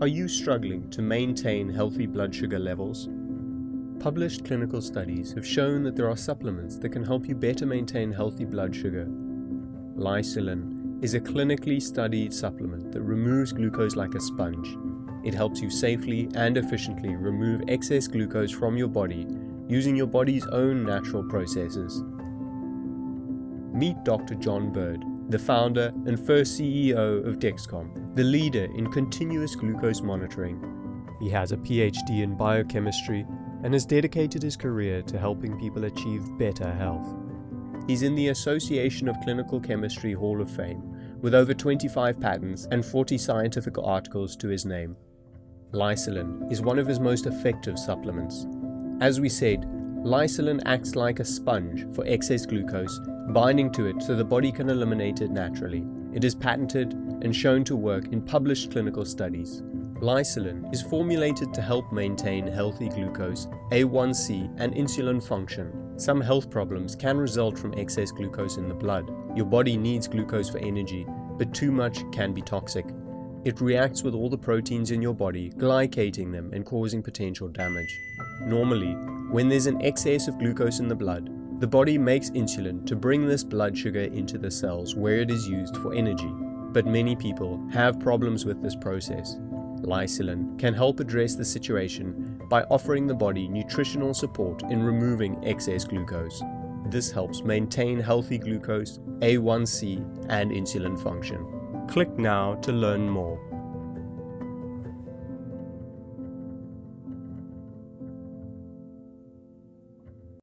Are you struggling to maintain healthy blood sugar levels? Published clinical studies have shown that there are supplements that can help you better maintain healthy blood sugar. Lysulin is a clinically studied supplement that removes glucose like a sponge. It helps you safely and efficiently remove excess glucose from your body using your body's own natural processes. Meet Dr. John Burd, the founder and first CEO of Dexcom, the leader in continuous glucose monitoring. He has a PhD in biochemistry and has dedicated his career to helping people achieve better health. He's in the Association of Clinical Chemistry Hall of Fame, with over 25 patents and 40 scientific articles to his name. Lysulin is one of his most effective supplements. As we said, Lysulin acts like a sponge for excess glucose, binding to it so the body can eliminate it naturally. It is patented and shown to work in published clinical studies. Lysulin is formulated to help maintain healthy glucose, A1C and insulin function. Some health problems can result from excess glucose in the blood. Your body needs glucose for energy, but too much can be toxic. It reacts with all the proteins in your body, glycating them and causing potential damage. Normally, when there's an excess of glucose in the blood, the body makes insulin to bring this blood sugar into the cells where it is used for energy. But many people have problems with this process. Lysulin can help address the situation by offering the body nutritional support in removing excess glucose. This helps maintain healthy glucose, A1C and insulin function. Click now to learn more.